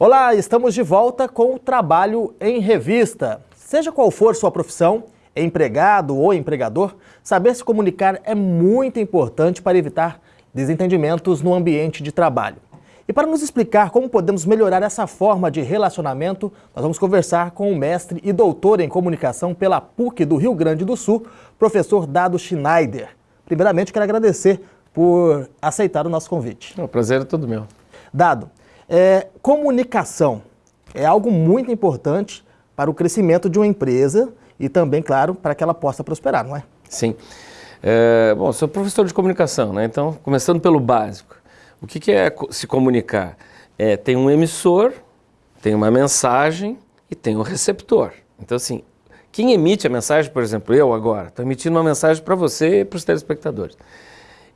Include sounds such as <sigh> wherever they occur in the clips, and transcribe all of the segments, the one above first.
Olá, estamos de volta com o Trabalho em Revista. Seja qual for sua profissão, empregado ou empregador, saber se comunicar é muito importante para evitar desentendimentos no ambiente de trabalho. E para nos explicar como podemos melhorar essa forma de relacionamento, nós vamos conversar com o mestre e doutor em comunicação pela PUC do Rio Grande do Sul, professor Dado Schneider. Primeiramente, quero agradecer por aceitar o nosso convite. O prazer é todo meu. Dado, é, comunicação é algo muito importante para o crescimento de uma empresa e também, claro, para que ela possa prosperar, não é? Sim. É, bom, sou professor de comunicação, né? então, começando pelo básico. O que, que é se comunicar? É, tem um emissor, tem uma mensagem e tem um receptor. Então, assim, quem emite a mensagem, por exemplo, eu agora, estou emitindo uma mensagem para você e para os telespectadores.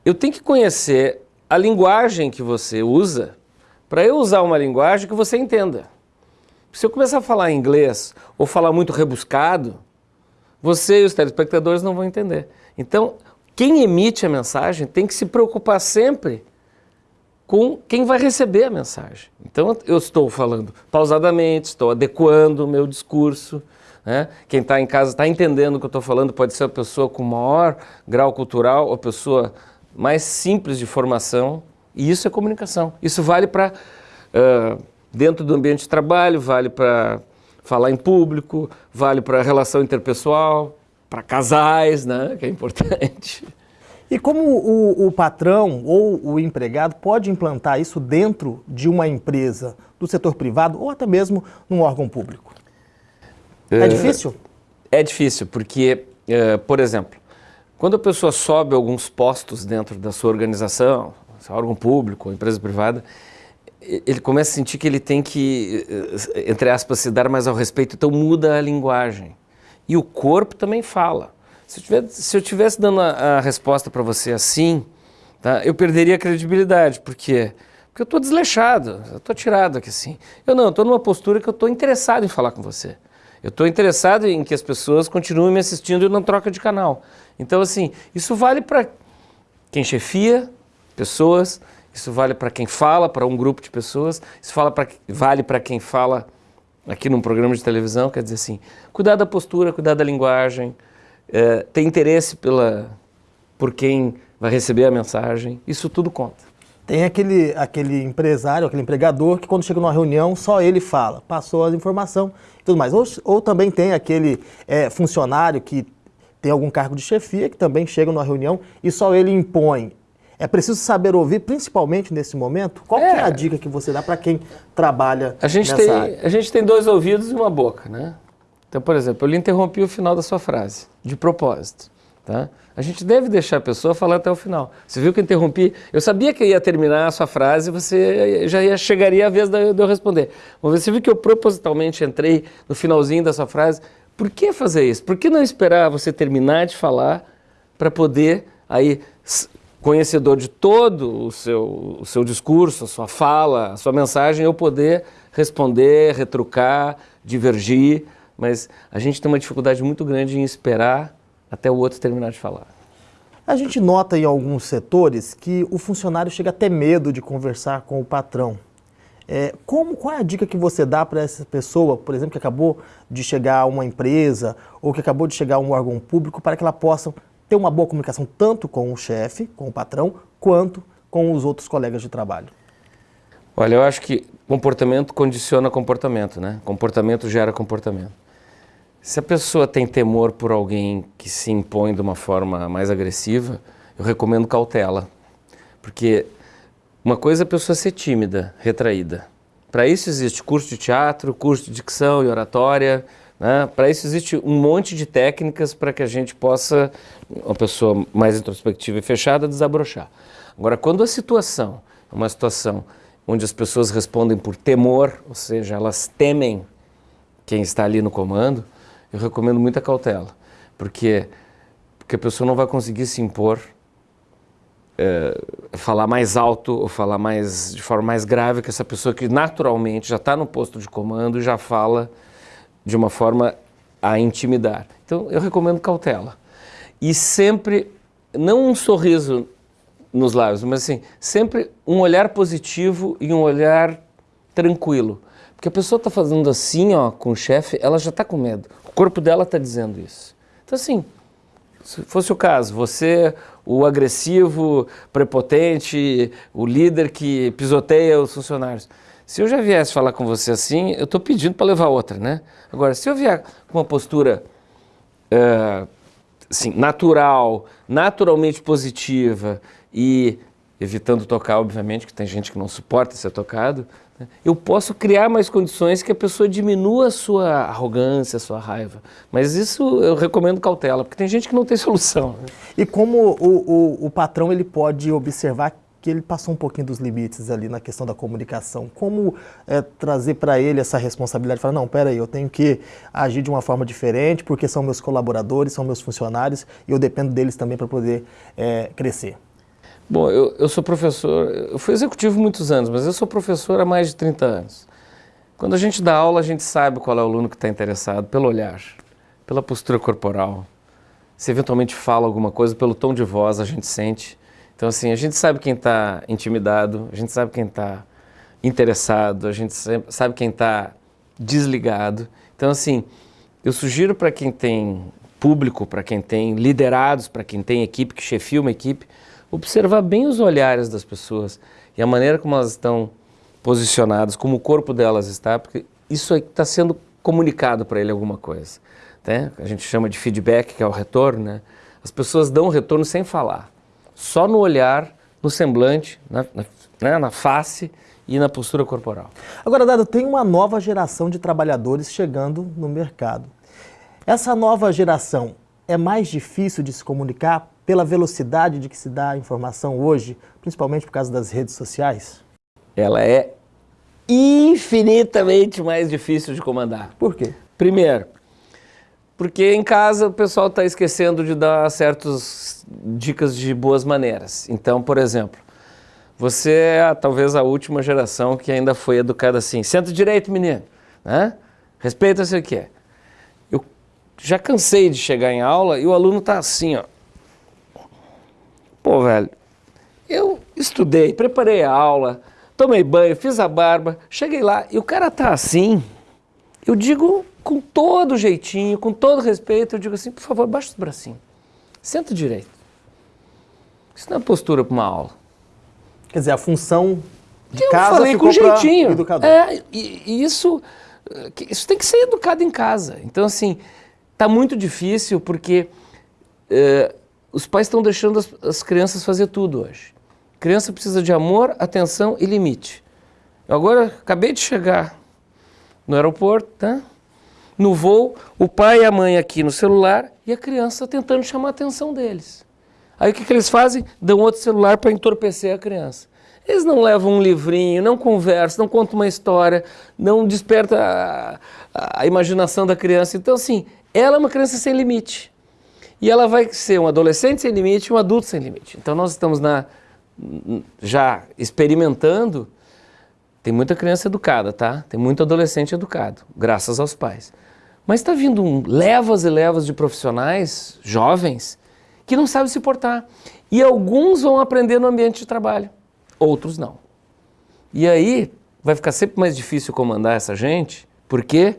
Eu tenho que conhecer a linguagem que você usa para eu usar uma linguagem que você entenda. Se eu começar a falar inglês ou falar muito rebuscado, você e os telespectadores não vão entender. Então, quem emite a mensagem tem que se preocupar sempre com quem vai receber a mensagem. Então, eu estou falando pausadamente, estou adequando o meu discurso. Né? Quem está em casa está entendendo o que eu estou falando, pode ser a pessoa com maior grau cultural, ou a pessoa mais simples de formação, e isso é comunicação. Isso vale para uh, dentro do ambiente de trabalho, vale para falar em público, vale para relação interpessoal, para casais, né, que é importante. E como o, o, patrão ou o empregado pode implantar isso dentro de uma empresa do setor privado ou até mesmo num órgão público? É, é difícil? É difícil, porque, por exemplo, quando a pessoa sobe alguns postos dentro da sua organização, órgão público empresa privada, ele começa a sentir que ele tem que, eh, entre aspas, se dar mais ao respeito, então muda a linguagem. E o corpo também fala. Se eu tivesse, se eu tivesse dando a, a resposta para você assim, tá, eu perderia a credibilidade. Por quê? Porque eu estou desleixado, eu estou tirado aqui assim. Eu não, estou numa postura que eu estou interessado em falar com você. Eu estou interessado em que as pessoas continuem me assistindo e não troca de canal. Então, assim, isso vale para quem chefia pessoas, isso vale para quem fala, para um grupo de pessoas, isso fala pra, vale para quem fala aqui num programa de televisão, quer dizer assim, cuidar da postura, cuidar da linguagem, é, ter interesse pela, por quem vai receber a mensagem, isso tudo conta. Tem aquele, aquele empresário, aquele empregador que quando chega numa reunião só ele fala, passou a informação e tudo mais. Ou, ou também tem aquele é, funcionário que tem algum cargo de chefia que também chega numa reunião e só ele impõe é preciso saber ouvir, principalmente nesse momento. Qual é, é a dica que você dá para quem trabalha a gente nessa tem, área? A gente tem dois ouvidos e uma boca, né? Então, por exemplo, eu lhe interrompi o final da sua frase, de propósito. Tá? A gente deve deixar a pessoa falar até o final. Você viu que eu interrompi? Eu sabia que eu ia terminar a sua frase e você já ia, chegaria a vez de eu responder. Mas você viu que eu propositalmente entrei no finalzinho da sua frase. Por que fazer isso? Por que não esperar você terminar de falar para poder aí conhecedor de todo o seu, o seu discurso, a sua fala, a sua mensagem, eu poder responder, retrucar, divergir, mas a gente tem uma dificuldade muito grande em esperar até o outro terminar de falar. A gente nota em alguns setores que o funcionário chega a ter medo de conversar com o patrão. É, como, qual é a dica que você dá para essa pessoa, por exemplo, que acabou de chegar a uma empresa ou que acabou de chegar a um órgão público para que ela possa ter uma boa comunicação tanto com o chefe, com o patrão, quanto com os outros colegas de trabalho? Olha, eu acho que comportamento condiciona comportamento, né? Comportamento gera comportamento. Se a pessoa tem temor por alguém que se impõe de uma forma mais agressiva, eu recomendo cautela. Porque uma coisa é a pessoa ser tímida, retraída. Para isso existe curso de teatro, curso de dicção e oratória, né? Para isso existe um monte de técnicas para que a gente possa, uma pessoa mais introspectiva e fechada, desabrochar. Agora, quando a situação é uma situação onde as pessoas respondem por temor, ou seja, elas temem quem está ali no comando, eu recomendo muita cautela, porque, porque a pessoa não vai conseguir se impor, é, falar mais alto ou falar mais, de forma mais grave que essa pessoa que naturalmente já está no posto de comando e já fala de uma forma a intimidar. Então, eu recomendo cautela. E sempre, não um sorriso nos lábios, mas assim, sempre um olhar positivo e um olhar tranquilo. Porque a pessoa está fazendo assim, ó, com o chefe, ela já está com medo. O corpo dela está dizendo isso. Então, assim, se fosse o caso, você, o agressivo, prepotente, o líder que pisoteia os funcionários. Se eu já viesse falar com você assim, eu estou pedindo para levar outra, né? Agora, se eu vier com uma postura uh, assim, natural, naturalmente positiva e evitando tocar, obviamente, que tem gente que não suporta ser tocado, né? eu posso criar mais condições que a pessoa diminua a sua arrogância, a sua raiva. Mas isso eu recomendo cautela, porque tem gente que não tem <laughs> solução. Né? E como o, o, o patrão ele pode observar que ele passou um pouquinho dos limites ali na questão da comunicação. Como é, trazer para ele essa responsabilidade? Falar, não, peraí, eu tenho que agir de uma forma diferente, porque são meus colaboradores, são meus funcionários, e eu dependo deles também para poder é, crescer. Bom, eu, eu sou professor, eu fui executivo muitos anos, mas eu sou professor há mais de 30 anos. Quando a gente dá aula, a gente sabe qual é o aluno que está interessado, pelo olhar, pela postura corporal. Se eventualmente fala alguma coisa, pelo tom de voz, a gente sente. Então, assim, a gente sabe quem está intimidado, a gente sabe quem está interessado, a gente sabe quem está desligado. Então, assim, eu sugiro para quem tem público, para quem tem liderados, para quem tem equipe, que chefia uma equipe, observar bem os olhares das pessoas e a maneira como elas estão posicionadas, como o corpo delas está, porque isso está sendo comunicado para ele alguma coisa. Né? A gente chama de feedback, que é o retorno. Né? As pessoas dão retorno sem falar, só no olhar, no semblante, na, na, né? na face e na postura corporal. Agora, Dado, tem uma nova geração de trabalhadores chegando no mercado. Essa nova geração é mais difícil de se comunicar pela velocidade de que se dá a informação hoje, principalmente por causa das redes sociais? Ela é infinitamente mais difícil de comandar. Por quê? Primeiro, porque em casa o pessoal está esquecendo de dar dicas de boas maneiras. Então, por exemplo, você é talvez a última geração que ainda foi educada assim, senta direito menino, né? respeita-se o que é. Eu já cansei de chegar em aula e o aluno está assim, ó, Pô, velho, eu estudei, preparei a aula, tomei banho, fiz a barba, cheguei lá e o cara tá assim. Eu digo com todo jeitinho, com todo respeito, eu digo assim, por favor, baixa os bracinhos. Senta direito. Isso não é postura para uma aula. Quer dizer, a função de eu casa falei ficou com jeitinho. educador. É, e, e isso, isso tem que ser educado em casa. Então, assim, tá muito difícil porque... É, os pais estão deixando as, as, crianças fazer tudo hoje. criança precisa de amor, atenção e limite. Eu agora acabei de chegar no aeroporto, tá? no voo, o pai e a mãe aqui no celular e a criança tentando chamar a atenção deles. Aí o que, que eles fazem? Dão outro celular para entorpecer a criança. Eles não levam um livrinho, não conversam, não contam uma história, não desperta a, a, imaginação da criança. Então, assim, ela é uma criança sem limite. E ela vai ser um adolescente sem limite e um adulto sem limite. Então nós estamos na, já experimentando, tem muita criança educada, tá? Tem muito adolescente educado, graças aos pais. Mas está vindo um, levas e levas de profissionais jovens que não sabem se portar. E alguns vão aprender no ambiente de trabalho, outros não. E aí vai ficar sempre mais difícil comandar essa gente. Por quê?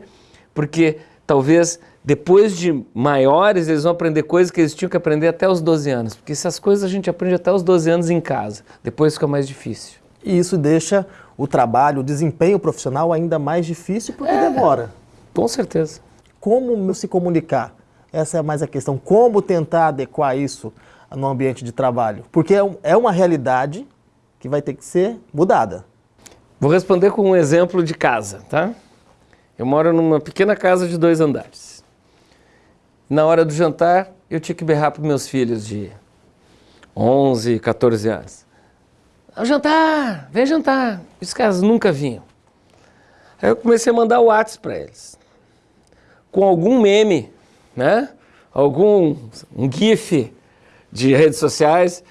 Porque talvez depois de maiores, eles vão aprender coisas que eles tinham que aprender até os 12 anos. Porque essas coisas a gente aprende até os 12 anos em casa. Depois fica mais difícil. E isso deixa o trabalho, o desempenho profissional ainda mais difícil porque é, demora. Com certeza. Como se comunicar? Essa é mais a questão. Como tentar adequar isso no ambiente de trabalho? Porque é, é uma realidade que vai ter que ser mudada. Vou responder com um exemplo de casa, tá? Eu moro numa pequena casa de dois andares. Na hora do jantar, eu tinha que berrar para meus filhos de 11, 14 anos. Ao jantar, vem jantar. Os caras nunca vinham. Aí eu comecei a mandar o WhatsApp para eles. Com algum meme, né? Algum um gif de redes sociais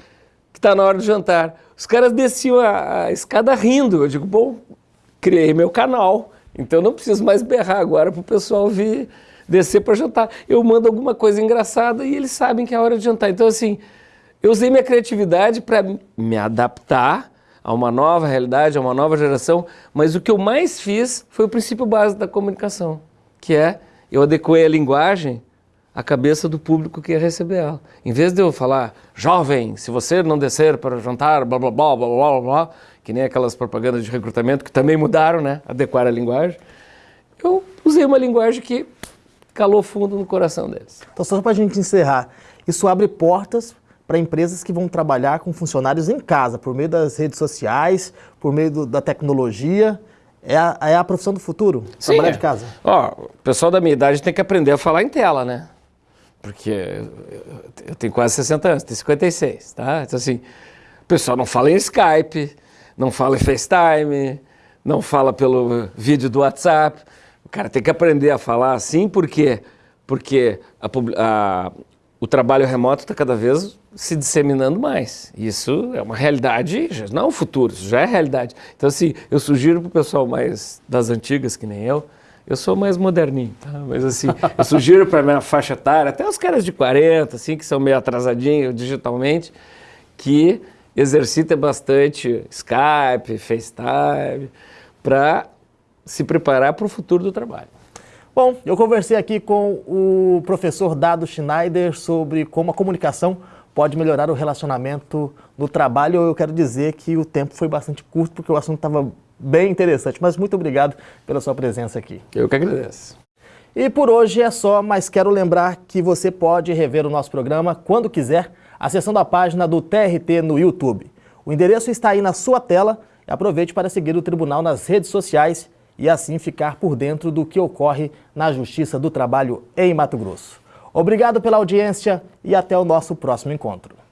que está na hora do jantar. Os caras desciam a, a escada rindo. Eu digo, bom, criei meu canal, então não preciso mais berrar agora para o pessoal vir descer para jantar. Eu mando alguma coisa engraçada e eles sabem que é hora de jantar. Então, assim, eu usei minha criatividade para me adaptar a uma nova realidade, a uma nova geração, mas o que eu mais fiz foi o princípio básico da comunicação, que é eu adequei a linguagem à cabeça do público que ia receber ela. Em vez de eu falar, jovem, se você não descer para jantar, blá blá blá blá blá blá, que nem aquelas propagandas de recrutamento que também mudaram, né? Adequar a linguagem. Eu usei uma linguagem que calou fundo no coração deles. Então, só para a gente encerrar, isso abre portas para empresas que vão trabalhar com funcionários em casa, por meio das redes sociais, por meio do, da tecnologia. É a, é a profissão do futuro, Sim, trabalhar de casa. Ó, o pessoal da minha idade tem que aprender a falar em tela, né? Porque eu tenho quase 60 anos, tenho 56, tá? Então assim, o pessoal não fala em Skype, não fala em FaceTime, não fala pelo vídeo do WhatsApp. O cara tem que aprender a falar assim, por quê? Porque a, a, o trabalho remoto está cada vez se disseminando mais. Isso é uma realidade, não é um futuro, isso já é realidade. Então, assim, eu sugiro para o pessoal mais das antigas, que nem eu, eu sou mais moderninho, tá? Mas assim, eu sugiro para a minha faixa etária, até os caras de 40, assim, que são meio atrasadinhos digitalmente, que exercitem bastante Skype, FaceTime, para se preparar para o futuro do trabalho. Bom, eu conversei aqui com o professor Dado Schneider sobre como a comunicação pode melhorar o relacionamento no trabalho. Eu quero dizer que o tempo foi bastante curto, porque o assunto estava bem interessante. Mas muito obrigado pela sua presença aqui. Eu que agradeço. E por hoje é só, mas quero lembrar que você pode rever o nosso programa quando quiser, acessando a página do TRT no YouTube. O endereço está aí na sua tela. Aproveite para seguir o tribunal nas redes sociais e assim ficar por dentro do que ocorre na Justiça do Trabalho em Mato Grosso. Obrigado pela audiência e até o nosso próximo encontro.